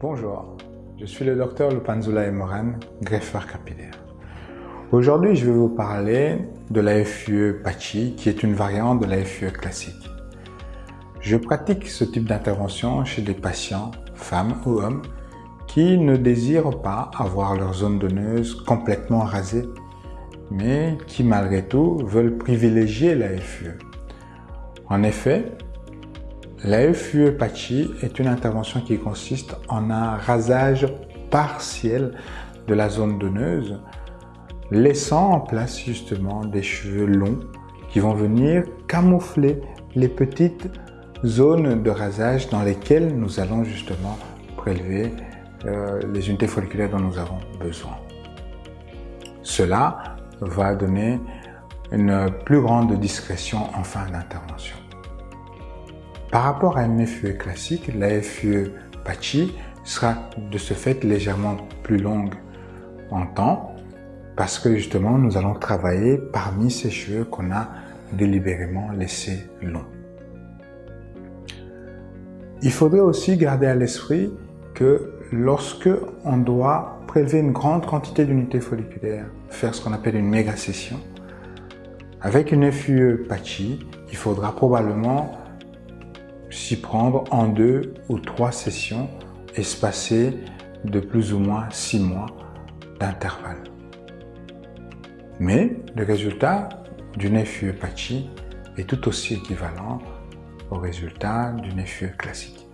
Bonjour, je suis le docteur Lupanzula Emoran, greffeur capillaire. Aujourd'hui, je vais vous parler de la FUE Pachi, qui est une variante de la FUE classique. Je pratique ce type d'intervention chez des patients, femmes ou hommes, qui ne désirent pas avoir leur zone donneuse complètement rasée, mais qui malgré tout veulent privilégier la FUE. En effet, la FUE est une intervention qui consiste en un rasage partiel de la zone donneuse, laissant en place justement des cheveux longs qui vont venir camoufler les petites zones de rasage dans lesquelles nous allons justement prélever euh, les unités folliculaires dont nous avons besoin. Cela va donner une plus grande discrétion en fin d'intervention. Par rapport à une FUE classique, la FUE Pachi sera de ce fait légèrement plus longue en temps parce que justement nous allons travailler parmi ces cheveux qu'on a délibérément laissés longs. Il faudrait aussi garder à l'esprit que lorsque on doit prélever une grande quantité d'unités folliculaires, faire ce qu'on appelle une méga session, avec une FUE Pachi, il faudra probablement s'y prendre en deux ou trois sessions espacées de plus ou moins six mois d'intervalle. Mais le résultat d'une FUE Pachi est tout aussi équivalent au résultat d'une FUE classique.